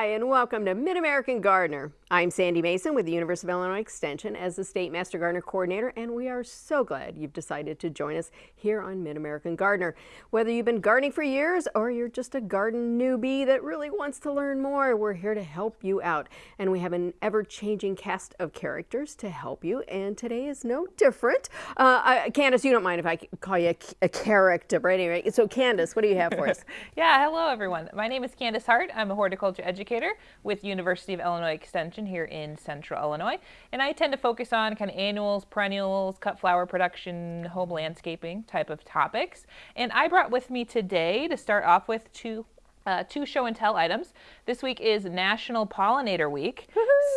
Hi, and welcome to Mid-American Gardener. I'm Sandy Mason with the University of Illinois Extension as the State Master Gardener Coordinator, and we are so glad you've decided to join us here on Mid-American Gardener. Whether you've been gardening for years or you're just a garden newbie that really wants to learn more, we're here to help you out. And we have an ever-changing cast of characters to help you, and today is no different. Uh, Candace, you don't mind if I call you a, a character, but anyway, so Candace, what do you have for us? yeah, hello everyone. My name is Candace Hart. I'm a horticulture educator with University of Illinois Extension here in central Illinois. And I tend to focus on kind of annuals, perennials, cut flower production, home landscaping type of topics. And I brought with me today to start off with two uh, two show and tell items. This week is National Pollinator Week.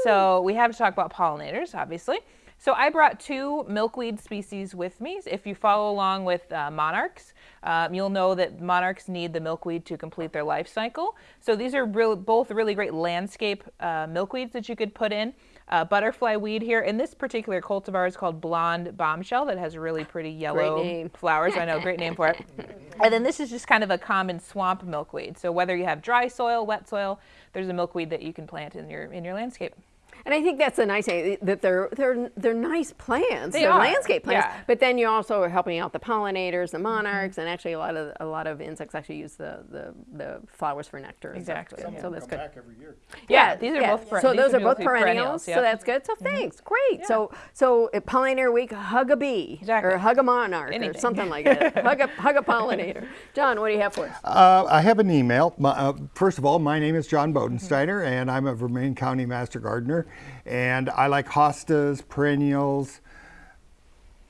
So we have to talk about pollinators, obviously. So I brought two milkweed species with me. If you follow along with uh, monarchs, um, you'll know that monarchs need the milkweed to complete their life cycle. So these are real, both really great landscape uh, milkweeds that you could put in. Uh, butterfly weed here. And this particular cultivar is called Blonde Bombshell that has really pretty yellow flowers. I know, great name for it. And then this is just kind of a common swamp milkweed. So whether you have dry soil, wet soil, there's a milkweed that you can plant in your, in your landscape. And I think that's a nice thing that they're they're they're nice plants, they are landscape plants. Yeah. But then you also are helping out the pollinators, the monarchs, mm -hmm. and actually a lot of a lot of insects actually use the the, the flowers for nectar. Exactly. So, so that's good. Back every year. Yeah, yeah these are yeah. both. So those are both perennials. perennials yep. So that's good. So mm-hmm. thanks, great. So so at pollinator week, hug a bee exactly. or hug a monarch Anything. or something like that. hug a hug a pollinator. John, what do you have for us? Uh, I have an email. My, uh, first of all, my name is John Bodensteiner, mm -hmm. and I'm a Vermilion County Master Gardener. And I like hostas, perennials,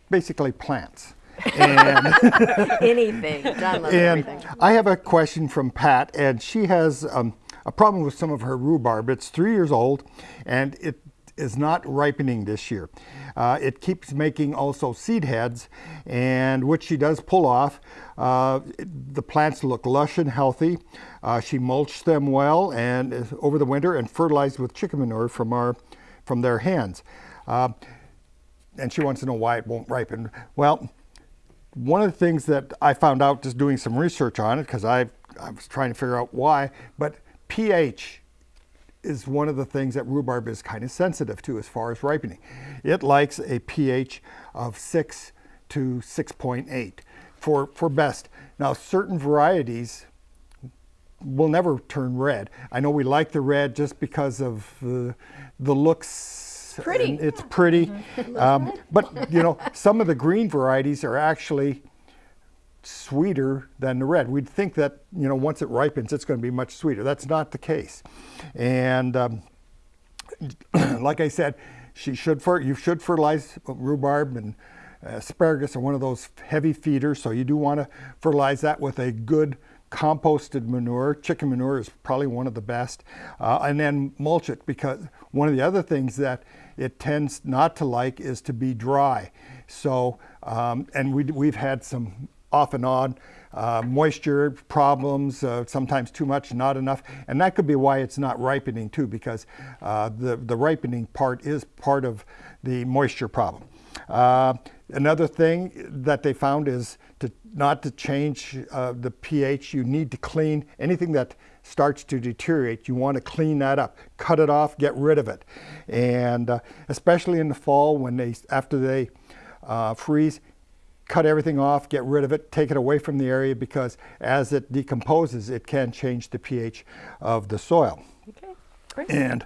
basically plants. And anything. And everything. I have a question from Pat, and she has um, a problem with some of her rhubarb. It's three years old, and it is not ripening this year. Uh, it keeps making also seed heads, and which she does pull off. Uh, the plants look lush and healthy. Uh, she mulched them well and uh, over the winter and fertilized with chicken manure from our from their hands. Uh, and she wants to know why it won't ripen. Well, one of the things that I found out just doing some research on it, because I, I was trying to figure out why, but pH is one of the things that rhubarb is kind of sensitive to as far as ripening. It likes a pH of 6 to 6.8 for, for best. Now certain varieties will never turn red. I know we like the red just because of the, the looks. Pretty. It's pretty. Mm -hmm. um, but, you know, some of the green varieties are actually sweeter than the red. We'd think that, you know, once it ripens, it's going to be much sweeter. That's not the case. And um, like I said, she should for you should fertilize rhubarb and asparagus are one of those heavy feeders, so you do want to fertilize that with a good composted manure. Chicken manure is probably one of the best. Uh, and then mulch it because one of the other things that it tends not to like is to be dry. So, um, and we, we've had some off and on uh, moisture problems, uh, sometimes too much, not enough. And that could be why it's not ripening too, because uh, the, the ripening part is part of the moisture problem. Uh, another thing that they found is to not to change uh, the pH. You need to clean anything that starts to deteriorate. You want to clean that up, cut it off, get rid of it. And uh, especially in the fall when they, after they freeze, cut everything off, get rid of it, take it away from the area because as it decomposes, it can change the pH of the soil. Okay, great. And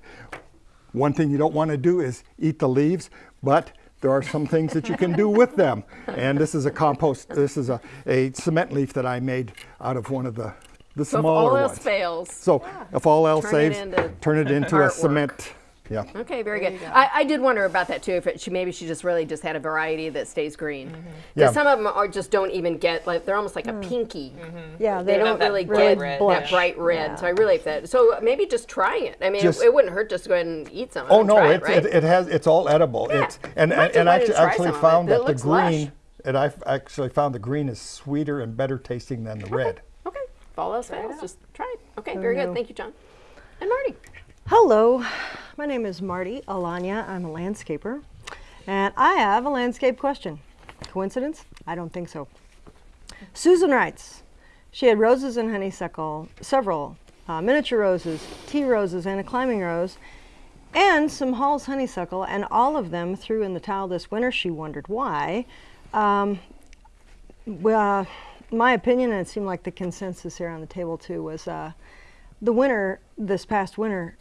one thing you don't want to do is eat the leaves, but there are some things that you can do with them. And this is a compost, this is a, a cement leaf that I made out of one of the, the so smaller ones. So if all else fails. So yeah. if all else turn saves, it turn it into a cement yeah. Okay, very good. Go. I, I, did wonder about that too. If it, she maybe she just really just had a variety that stays green. Because mm -hmm. yeah. some of them are just don't even get like they're almost like mm. a pinky. Mm -hmm. Yeah, they, they don't really get red. that bright red. Yeah. So I really like that. So maybe just try it. I mean, just, it, it, wouldn't hurt just to go ahead and eat some. Oh no, it, it, right? it, it, has it's all edible. Yeah. It's and and, and I actually found that the green. Lush. And I actually found the green is sweeter and better tasting than the okay. red. Okay, follow us fast. Just try it. Okay, very good. Thank you, John. And Marty. Hello, my name is Marty Alanya. I'm a landscaper, and I have a landscape question. Coincidence? I don't think so. Susan writes, she had roses and honeysuckle, several uh, miniature roses, tea roses, and a climbing rose, and some Hall's honeysuckle, and all of them threw in the towel this winter. She wondered why. Um, well, my opinion, and it seemed like the consensus here on the table too, was uh, the winter, this past winter,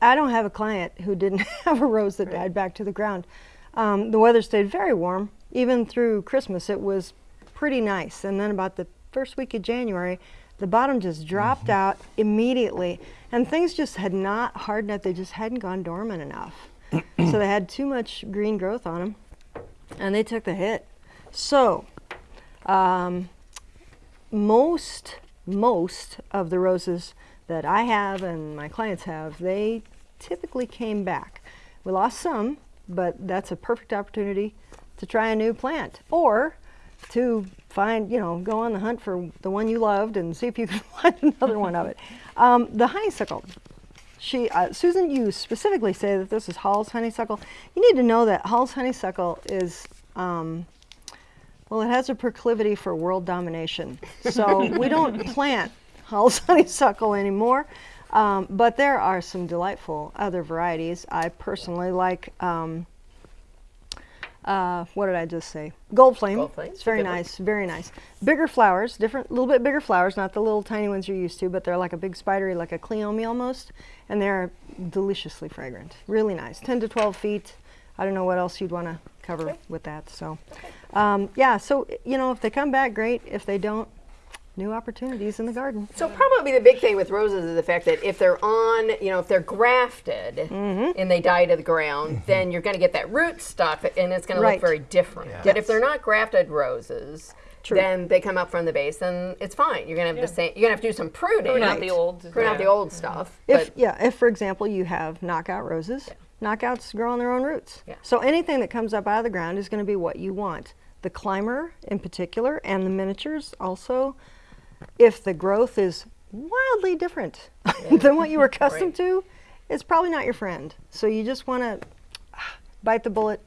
I, don't have a client who didn't have a rose that died back to the ground. Um, the weather stayed very warm. Even through Christmas, it was pretty nice. And then about the first week of January, the bottom just dropped out immediately. And things just had not hardened up. They just hadn't gone dormant enough. so they had too much green growth on them. And they took the hit. So, um, most most of the roses that I have and my clients have, they typically came back. We lost some, but that's a perfect opportunity to try a new plant or to find, you know, go on the hunt for the one you loved and see if you can find another one of it. Um, the honeysuckle. She, uh, Susan, you specifically say that this is Hall's honeysuckle. You need to know that Hall's honeysuckle is um, well, it has a proclivity for world domination. So we don't plant Hall's honeysuckle anymore. Um, but there are some delightful other varieties. I personally like, um, uh, what did I just say? Gold flame. Gold flame, It's very good one. nice, very nice. Bigger flowers, different, a little bit bigger flowers, not the little tiny ones you're used to, but they're like a big spidery, like a cleome almost. And they're deliciously fragrant. Really nice. 10 to 12 feet. I don't know what else you'd want to cover with that. So, um, yeah, so, you know, if they come back, great. If they don't, new opportunities in the garden. So probably the big thing with roses is the fact that if they're on, you know, if they're grafted Mm-hmm. and they die to the ground, then you're going to get that root stock, and it's going to look very different. But if they're not grafted roses, True. then they come up from the base, and it's fine. You're going to have the same. You're going to have to do some pruning. Prune out the old. Prune out the yeah. old stuff. If but yeah, if for example you have knockout roses, knockouts grow on their own roots. Yeah. So anything that comes up out of the ground is going to be what you want. The climber in particular, and the miniatures also. If the growth is wildly different than what you were accustomed to, it's probably not your friend. So you just want to bite the bullet,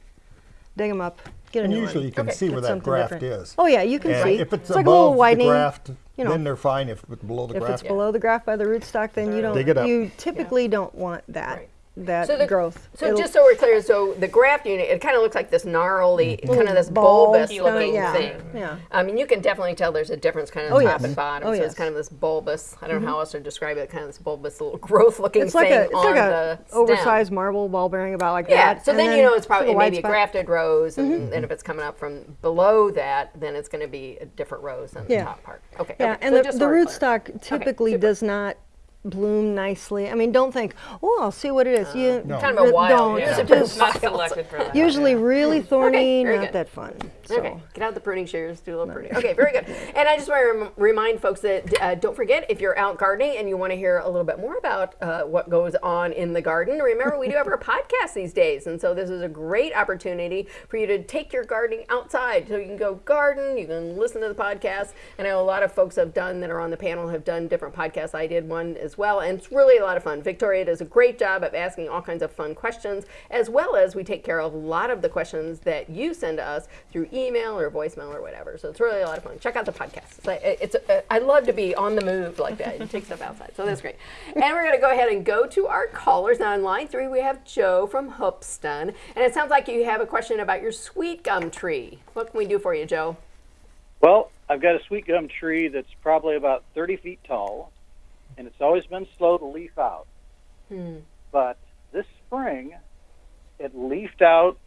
dig them up, get a And new usually one. you can Okay. see Get where that graft different. is. Oh yeah, you can And see. if it's, like a above little the widening. graft, you know. then they're fine. If it's below the If graft, it's below the graft by the rootstock, then you don't. Dig it up. You typically don't want that Right. That So the growth. So It'll- just so we're clear, so the graft unit, it kind of looks like this gnarly, kind of this bulbous kinda, looking yeah, thing. yeah. I mean, you can definitely tell there's a difference kind of Oh, top yes. and bottom. Oh, so it's yes. Mm-hmm. kind of this bulbous. I don't know how else to describe it. Kind of this bulbous little growth looking It's thing like a it's on like the a oversized marble ball bearing about like Yeah, that. so and then, you know it's probably maybe a. Mm-hmm. grafted rose, and, and if it's coming up from below that, then it's going to be a different rose than the top part. Okay. Yeah, okay. and so the, the so we're clear. rootstock typically does not bloom nicely. I mean, don't think, oh, I'll see what it is. you No. Kind of a wild, Don't. yeah. Just It's not selected for that. usually really thorny, very not good. that fun. So. Okay, get out the pruning shears, do a little pruning. Okay, very good. And I just want to rem- remind folks that uh, don't forget if you're out gardening and you want to hear a little bit more about uh, what goes on in the garden, remember we do have our podcast these days. And so this is a great opportunity for you to take your gardening outside. So you can go garden, you can listen to the podcast. And I know a lot of folks have done that are on the panel have done different podcasts. I did one as well. And it's really a lot of fun. Victoria does a great job of asking all kinds of fun questions, as well as we take care of a lot of the questions that you send to us through email or voicemail or whatever. So it's really a lot of fun. Check out the podcast. It's uh, I love to be on the move like that and take stuff outside. So that's great. And we're going to go ahead and go to our callers. Now in line three, we have Joe from Hoopeston. And it sounds like you have a question about your sweet gum tree. What can we do for you, Joe? Well, I've got a sweet gum tree that's probably about 30 feet tall, and it's always been slow to leaf out. But this spring, it leafed out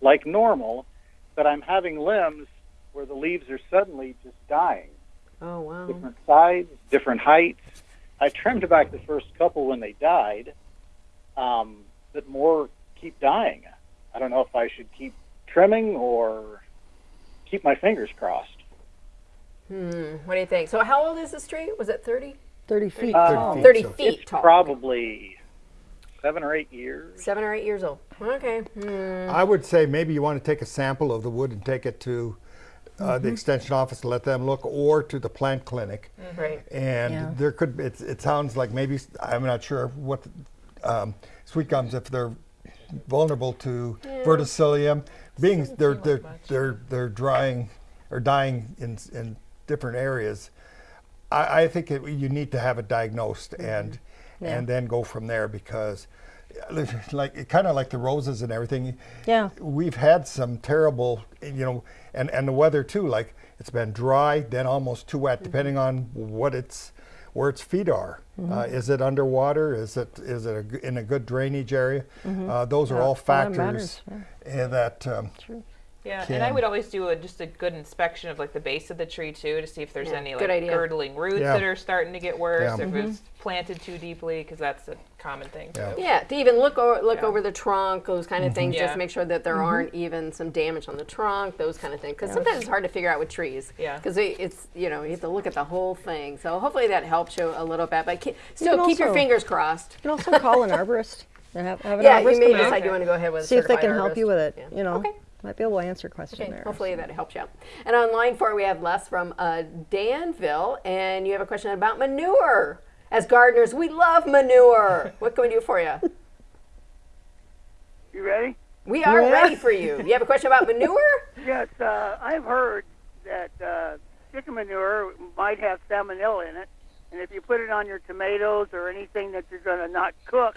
like normal, but I'm having limbs where the leaves are suddenly just dying. Oh, wow. Different sides, different heights. I trimmed back the first couple when they died, um, but more keep dying. I don't know if I should keep trimming or keep my fingers crossed. Hmm, what do you think? So how old is this tree? Was it 30? 30 feet Uh, tall. feet. 30 so- feet It's tall. probably seven or eight years. Seven or eight years old. Okay. Hmm. I would say maybe you want to take a sample of the wood and take it to uh, Mm-hmm. the extension office and let them look, or to the plant clinic. Right. And Yeah. there could it's, it sounds like maybe I'm not sure what um, sweet gums if they're vulnerable to verticillium, being they're they're they're they're drying or dying in in different areas. I, I think it, you need to have it diagnosed and and then go from there because like kind of like the roses and everything. Yeah. we've had some terrible you know and and the weather too like it's been dry then almost too wet depending on what it's where its feet are. Uh, is it underwater? Is it is it a in a good drainage area? Uh, those are Yeah, all all that factors matters, uh, that um, Yeah, and I would always do a, just a good inspection of like the base of the tree too to see if there's Yeah, any like idea. girdling roots Yeah. that are starting to get worse, Yeah. if it's planted too deeply, because that's a common thing too. Yeah. Yeah, to even look over, look Yeah. over the trunk, those kind of things, just Yeah. to make sure that there Mm-hmm. aren't even some damage on the trunk, those kind of things. Because sometimes it's hard to figure out with trees. Yeah. Because it's you know you have to look at the whole thing. So hopefully that helps you a little bit. But ke- can still keep your fingers crossed. You can also call an arborist and have, have an Yeah, arborist you may come out, decide you want to go ahead with a see if they certified can help you with it. Yeah. You know, Okay. Might be able to answer a question Okay, there. hopefully that helps you out. And on line four, we have Les from uh, Danville, and you have a question about manure. As gardeners, we love manure. what can we do for you? You ready? We are Yeah. ready for you. You have a question about manure? Yes, uh, I've heard that uh, chicken manure might have salmonella in it, and if you put it on your tomatoes or anything that you're going to not cook,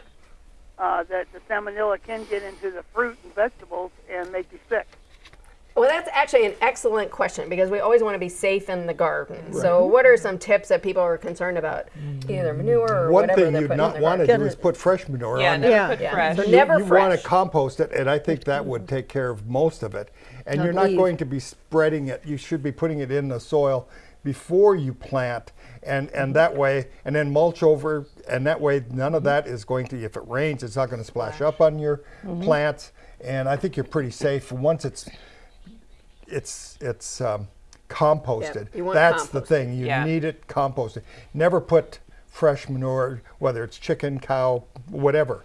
uh, that the salmonella can get into the fruit and vegetables and make you sick. Well, that's actually an excellent question because we always want to be safe in the garden. So, what are some tips that people are concerned about, either manure or one whatever thing they're you'd not want to do is put fresh manure Yeah, on never Yeah. put Yeah. fresh. So you, never you want to compost it, and I think that would take care of most of it. And you're not leave. going to be spreading it. You should be putting it in the soil before you plant, and and that way, and then mulch over, and that way, none of that is going to. If it rains, it's not going to splash up on your plants, and I think you're pretty safe. Once it's it's it's um, composted. you want That's the thing. You Yeah. need it composted. Never put fresh manure, whether it's chicken, cow, whatever.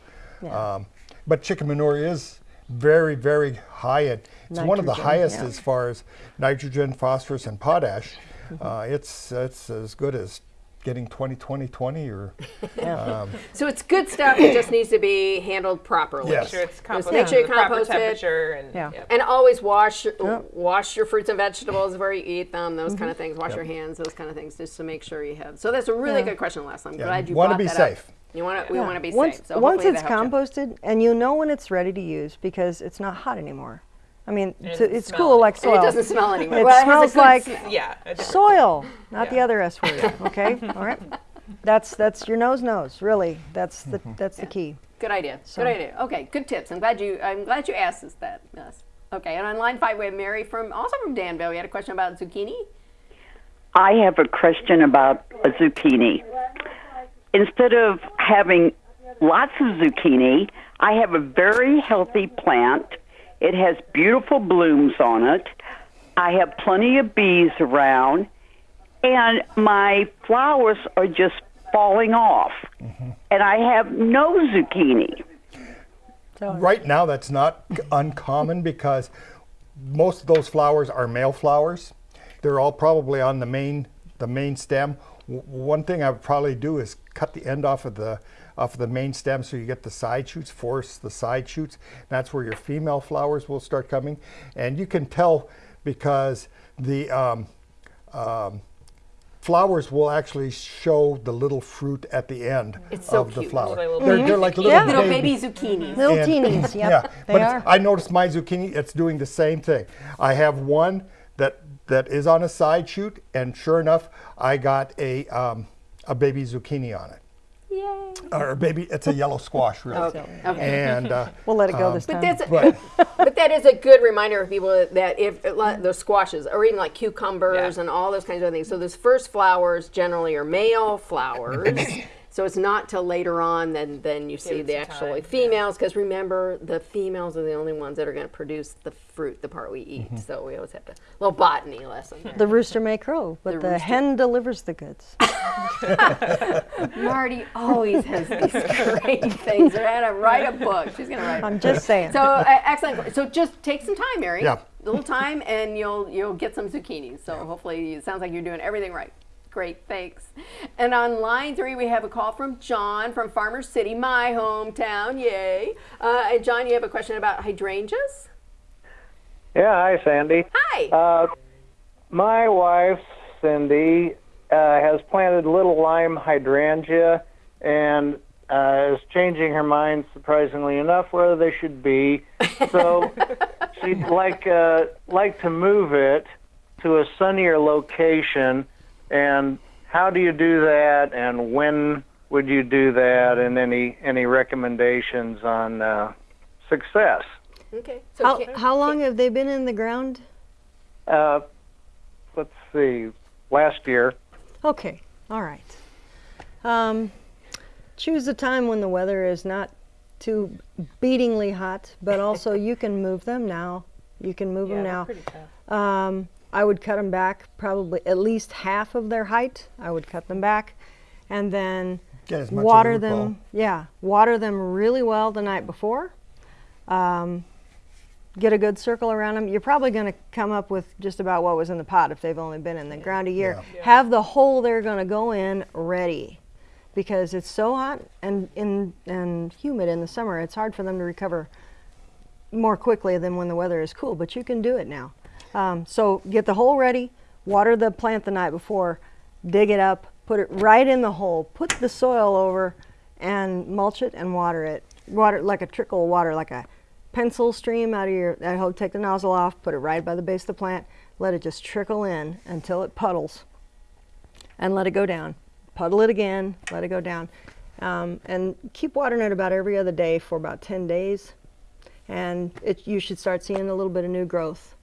Um, but chicken manure is very, very high in. It's one of the highest yeah. as far as nitrogen, phosphorus, and potash. Uh, it's it's as good as getting 20 20 20 or So, it's good stuff. It just needs to be handled properly. Yes. Make sure it's composted make sure you to the proper compost it. temperature and Yeah. yep. And always wash wash your fruits and vegetables before you eat them. Those kind of things. Wash Yep. your hands. Those kind of things, just to make sure you have. So that's a really Yeah. good question, Les. I'm Yeah, glad you wanna be that safe. Up. You want to. We want to be once, safe. So once it's that helps you. composted and you know when it's ready to use because it's not hot anymore. I mean, it it's, it's cool any- like And soil. it doesn't smell anymore. It well, smells good like smell. Yeah. soil, not the other S word. Okay, all right. That's that's your nose knows. Really, that's the mm-hmm. that's the key. Good idea. So- Good idea. Okay, good tips. I'm glad you. I'm glad you asked us that. Yes. Okay, and on line five we have Mary from also from Danville. We had a question about zucchini. I have a question about a zucchini. Instead of having lots of zucchini, I have a very healthy plant. It has beautiful blooms on it. I have plenty of bees around, and my flowers are just falling off. And I have no zucchini. Right now, that's not uncommon because most of those flowers are male flowers. They're all probably on the main the main stem. W- one thing I would probably do is cut the end off of the off of the main stem so you get the side shoots. Force the side shoots. That's where your female flowers will start coming, and you can tell because the um, um, flowers will actually show the little fruit at the end It's so of the cute. flower. They're little They're, they're like little, Yeah. Little baby baby zucchini. Little and- teenies. Yep, yeah, they but are. I noticed my zucchini. It's doing the same thing. I have one that that is on a side shoot, and sure enough, I got a um, a baby zucchini on it, Yay. Or a baby. It's a yellow squash, really. Okay. Okay. And uh, We'll let it go Um, this But time. that's but but that is a good reminder of people that if like those squashes or even like cucumbers Yeah. and all those kinds of things. So those first flowers generally are male flowers. So it's not till later on then then you see the some actual time, females because remember the females are the only ones that are going to produce the fruit, the part we eat. Mm-hmm. So we always have to little botany lesson. there. the rooster may crow, but The the, hen delivers the goods. Marty always has these great things. They're gonna write a book. She's gonna write. I'm just saying. So uh, excellent. So just take some time, Mary. Yeah. A little time, and you'll you'll get some zucchini. So hopefully, it sounds like you're doing everything right. Great, thanks. And on line three, we have a call from John from Farmer City, my hometown. Yay! Uh, and John, you have a question about hydrangeas. Yeah, hi Sandy. Hi. Uh, my wife Cindy uh, has planted little lime hydrangea and uh, is changing her mind, surprisingly enough, whether they should be. So she'd like uh, like to move it to a sunnier location. And how do you do that? And when would you do that? And any any recommendations on uh, success? Okay. So How, can- how long have they been in the ground? Uh, let's see. Last year. Okay, all right. Um, choose a time when the weather is not too beatingly hot, but also you can move them now. You can move them now. Pretty tough. Um, I would cut them back probably at least half of their height. I would cut them back, and then Get as much water the root ball. them. Yeah, water them really well the night before. Um, get a good circle around them. You're probably going to come up with just about what was in the pot if they've only been in the ground a year. Have the hole they're going to go in ready, because it's so hot and in and humid in the summer. It's hard for them to recover more quickly than when the weather is cool, but you can do it now. Um, so get the hole ready, water the plant the night before, dig it up, put it right in the hole, put the soil over, and mulch it and water it. Water it like a trickle of water, like a pencil stream out of your. That hole, take the nozzle off, put it right by the base of the plant, let it just trickle in until it puddles, and let it go down. Puddle it again, let it go down, um, and keep watering it about every other day for about 10 days and it, you should start seeing a little bit of new growth.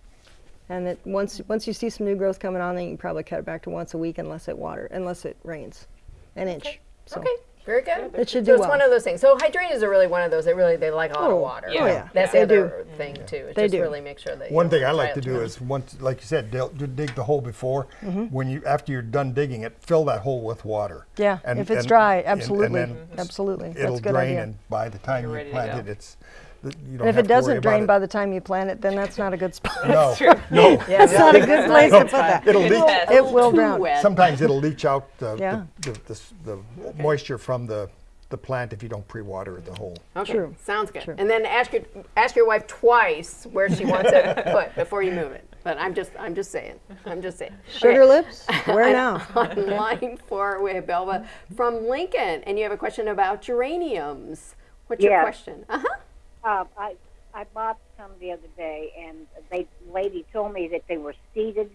And it, once once you see some new growth coming on, then you can probably cut it back to once a week unless it water unless it rains, an inch. So Okay. Very good. It should so do it's well. one of those things. So hydrangeas are really one of those. They really they like a lot of Oh, water. oh yeah. That's They the do. other thing too. is They just do. really make sure that One thing I like to do down. is once, like you said, dig the hole before. Mm-hmm. When you after you're done digging it, fill that hole with water. Yeah, And- if it's and- dry, and- and absolutely, then absolutely. It'll That's a good drain, idea. and by the time you ready to plant it, it's th- you don't And if have it doesn't about drain it. by the time you plant it, then that's not a good spot. no, no. That's not a good place to put that. It'll leach. test. It will drown. wet. Sometimes it'll leach out the, Yeah. the, the, the, s- the moisture from the, the plant if you don't pre-water the hole. Okay, True. sounds good. True. And then ask your ask your wife twice where she wants it put before you move it. But I'm just I'm just saying. I'm just saying. Sugar Okay. lips? Where now? On line four, we Belva from Lincoln, and you have a question about geraniums. What's your question? Uh huh. Uh, I I bought some the other day, and they lady told me that they were seeded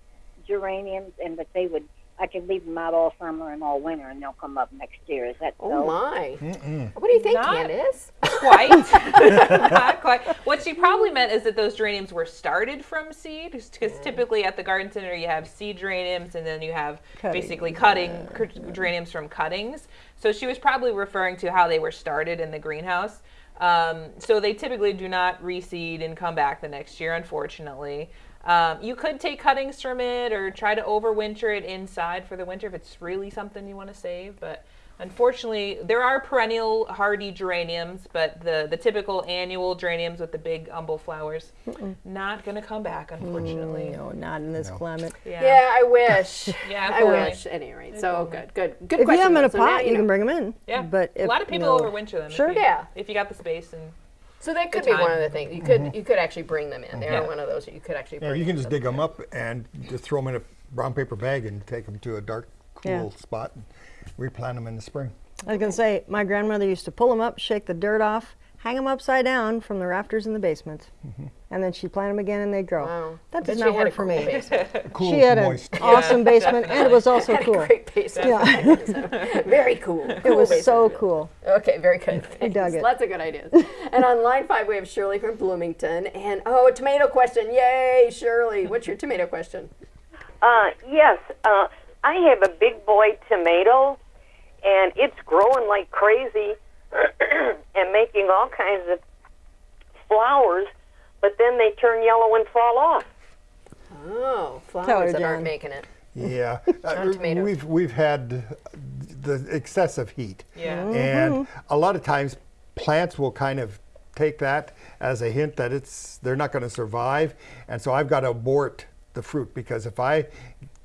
geraniums, and that they would I could leave them out all summer and all winter, and they'll come up next year. Is that Oh so? my. What do you think, Not- Candace? quite. Not quite. What she probably meant is that those geraniums were started from seed, because typically at the garden center you have seed geraniums and then you have basically cutting cur- geraniums from cuttings. So she was probably referring to how they were started in the greenhouse. Um, so they typically do not reseed and come back the next year, unfortunately. Um, you could take cuttings from it or try to overwinter it inside for the winter if it's really something you want to save. But unfortunately, there are perennial hardy geraniums, but the, the typical annual geraniums with the big umbel flowers, not going to come back, unfortunately. Mm, no, not in this climate. Yeah, I wish. Yeah, I wish. At any rate, so good, good, good If you have them in a though. So now pot, you, know. can bring them in. Yeah, But if, a lot of people no. overwinter them. Sure. If you, Yeah. If you got the space and So that could the be one of the things you could you could actually bring them in. They Yeah. are one of those that you could actually. Yeah, you can just dig them up and just throw them in a brown paper bag and take them to a dark, cool Yeah. spot and replant them in the spring. I was gonna say, my grandmother used to pull them up, shake the dirt off, hang them upside down from the rafters in the basement, and then she'd plant them again and they'd grow. Wow. That does not work for me. basement. Cool, She had an moist. awesome basement, and it was also Had a cool. great basement. Yeah, Very cool. it was so cool. Okay, very good. We dug it. Lots of good ideas. and on line five, we have Shirley from Bloomington. And oh, a tomato question. Yay, Shirley. What's your tomato question? Uh, yes, uh, I have a big boy tomato, and it's growing like crazy and making all kinds of flowers, but then they turn yellow and fall off. Oh, flowers that aren't making it. Yeah, Uh, we've we've had the excessive heat, Yeah. Mm-hmm. and a lot of times plants will kind of take that as a hint that it's they're not going to survive, and so I've got to abort the fruit because if I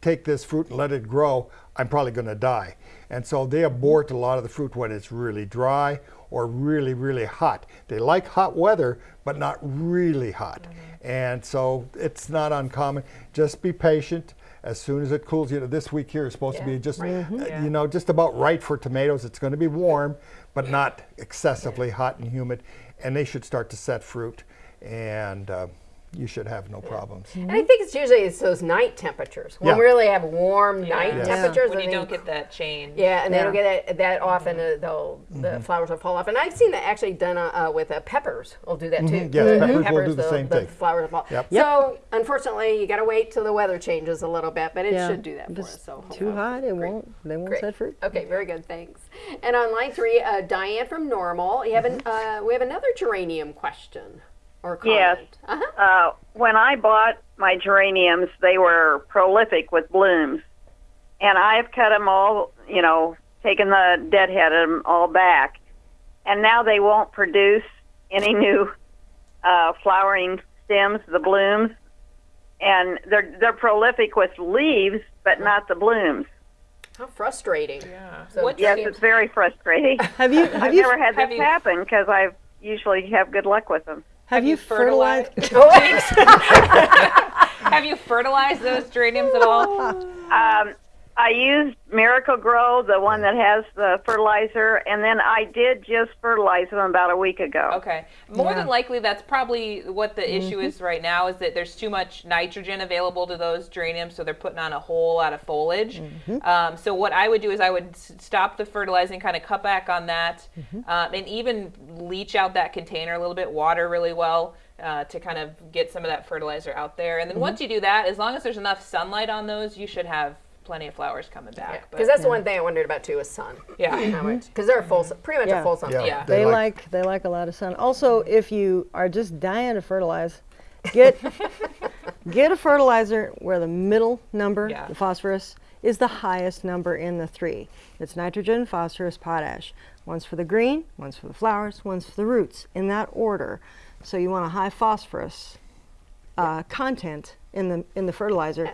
take this fruit and let it grow, I'm probably going to die, and so they abort a lot of the fruit when it's really dry or really really hot. They like hot weather, but not really hot, and so it's not uncommon. Just be patient as soon as it cools, you know, this week here is supposed to be just, right. uh, Yeah. you know, just about right for tomatoes. It's going to be warm, but not excessively hot and humid, and they should start to set fruit, and uh, you should have no problems. And I think it's usually it's those night temperatures. When Yeah. we really have warm night Yes. temperatures. when you don't get that change. Yeah, and they don't get that, that often. Uh, they'll Mm-hmm. the flowers will fall off, and I've seen that actually done uh, uh, with uh, peppers. Will do that too. Mhm. Yes, The peppers will do the same thing. flowers will fall. Yep. So unfortunately, you got to wait till the weather changes a little bit, but it Yeah. should do that for it's us. So Too hot, it won't. They won't Great. set fruit. Okay, very good. Thanks. And on line three, uh, Diane from Normal. You have an, uh, we have another geranium question or comment. Yes. Uh-huh. Uh, when I bought my geraniums, they were prolific with blooms, and I've cut them all. You know, taken the deadhead of them all back, and now they won't produce any new uh, flowering stems, the blooms, and they're they're prolific with leaves, but not the blooms. How frustrating. Yeah. So What Yes, it's very frustrating. Have you have I've you never had this happen because I usually have good luck with them. Have you fertilized? Have you fertilized those geraniums at all? Um, I used Miracle Grow, the one that has the fertilizer, and then I did just fertilize them about a week ago. Okay. More than likely, that's probably what the Mm-hmm. issue is right now. Is that there's too much nitrogen available to those geraniums, so they're putting on a whole lot of foliage. Mm-hmm. Um, so what I would do is I would stop the fertilizing, kind of cut back on that, Mm-hmm. um, and even leach out that container a little bit, water really well. Uh, to kind of get some of that fertilizer out there, and then Mm-hmm. once you do that, as long as there's enough sunlight on those, you should have plenty of flowers coming back. Because that's the one thing I wondered about too is sun. Yeah. Because they're a full, sun- pretty much Yeah. a full sun. Yeah, Yeah. They like they like a lot of sun. Also, if you are just dying to fertilize, get get a fertilizer where the middle number, Yeah. the phosphorus, is the highest number in the three. It's nitrogen, phosphorus, potash. One's for the green, one's for the flowers, one's for the roots, in that order. So you want a high phosphorus uh, content in the in the fertilizer.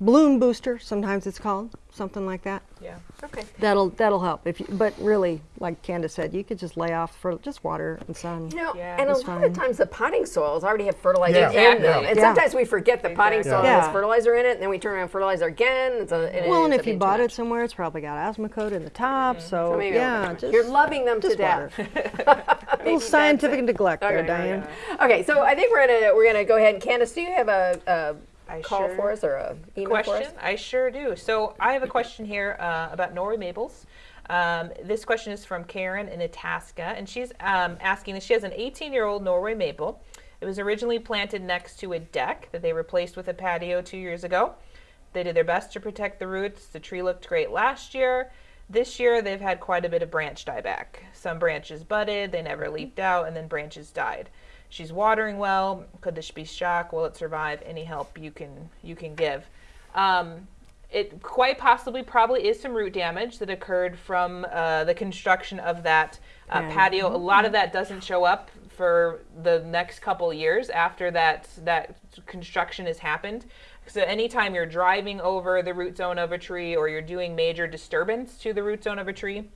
Bloom booster, sometimes it's called, something like that. yeah. Okay. That'll that'll help. If you, but really, like Candace said, you could just lay off for just water and sun. You know, Yeah. and a lot fine. of times the potting soils already have fertilizer Yeah. in them. Exactly. And Yeah. sometimes we forget the potting soil Exactly. has fertilizer in it, and then we turn around and fertilizer again. It's a, it well, and if you bought it somewhere, it's probably got Osmocote in the top. Mm-hmm. So, So maybe yeah, just you're loving them to just death. a little scientific neglect there, Okay. Diane. Okay, so I think we're gonna we're gonna go ahead and Candace, do you have a, a I call sure- for us or a email for question? us? I sure do. So I have a question here uh, about Norway maples. Um, this question is from Karen in Itasca, and she's um, asking. She has an 18-year-old Norway maple. It was originally planted next to a deck that they replaced with a patio two years ago. They did their best to protect the roots. The tree looked great last year. This year, they've had quite a bit of branch dieback. Some branches budded, they never leaped out, and then branches died. She's watering well. Could this be shock? Will it survive? Any help you can you can give? Um, it quite possibly probably is some root damage that occurred from uh, the construction of that uh, Yeah. patio. A lot of that doesn't show up for the next couple years after that that construction has happened. So anytime you're driving over the root zone of a tree or you're doing major disturbance to the root zone of a tree,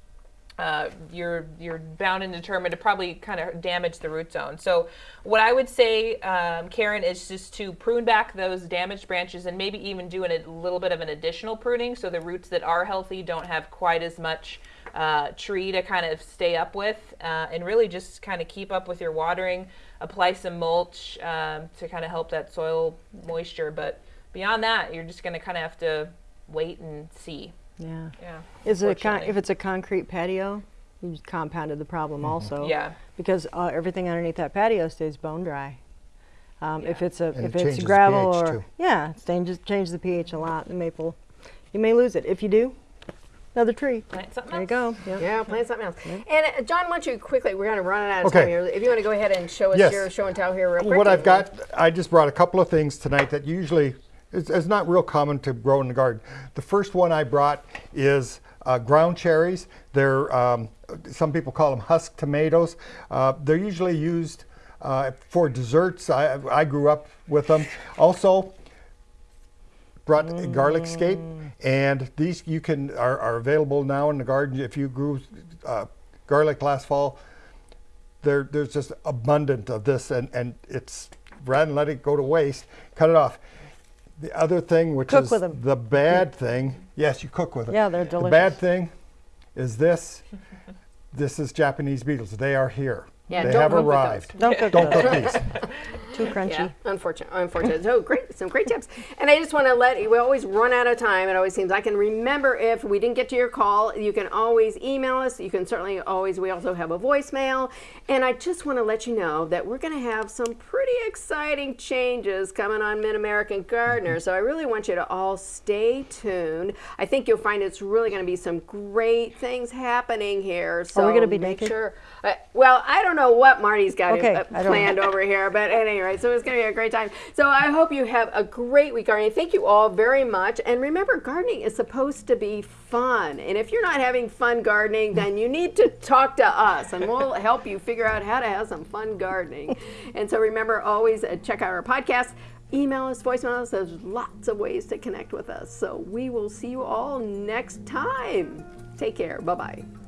uh, you're you're bound and determined to probably kind of damage the root zone. So what I would say, um, Karen, is just to prune back those damaged branches and maybe even do an, a little bit of an additional pruning so the roots that are healthy don't have quite as much uh, tree to kind of stay up with, uh, and really just kind of keep up with your watering. Apply some mulch um, to kind of help that soil moisture, but beyond that, you're just going to kind of have to wait and see. Yeah. Yeah. Is it a con- if it's a concrete patio, you just compounded the problem also. Yeah. Because uh, everything underneath that patio stays bone dry. Um, If it's a And if it it's changes the gravel pH or too. yeah, it changes changes the pH a lot. The maple, you may lose it. If you do, another tree. Plant something There you else. go. Yeah. Yeah, plan something else. And uh, John, why don't you quickly? We're gonna run out of Okay. time here. If you want to go ahead and show us Yes. your show and tell here real quick. What I've got, I just brought a couple of things tonight that usually is, is not real common to grow in the garden. The first one I brought is uh, ground cherries. They're um, some people call them husk tomatoes. Uh, they're usually used uh, for desserts. I, I grew up with them. Also, brought garlic scape, and these you can are, are available now in the garden. If you grew uh, garlic last fall, there there's just abundant of this, and and it's rather than let it go to waste, cut it off. The other thing, which Cook is with 'em. the bad thing, yes, you cook with them. Yeah, they're delicious. The bad thing is this. this is Japanese beetles. They are here. Yeah, they don't have arrived. Don't cook Don't cook these. Too crunchy. Yeah, unfortunate, unfortunate. So great, some great tips. And I just want to let you, we always run out of time. It always seems I can remember if we didn't get to your call, you can always email us. You can certainly always. We also have a voicemail. And I just want to let you know that we're going to have some pretty exciting changes coming on Mid American Gardener. So I really want you to all stay tuned. I think you'll find it's really going to be some great things happening here. So we gonna be make naked? sure. Uh, well, I don't know what Marty's got Okay, uh, planned over here, but at rate, so it's going to be a great time. So I hope you have a great week gardening. Thank you all very much. And remember, gardening is supposed to be fun. And if you're not having fun gardening, then you need to talk to us, and we'll help you figure out how to have some fun gardening. and so remember, always uh, check out our podcast. Email us, voicemail us. There's lots of ways to connect with us. So we will see you all next time. Take care. Bye bye.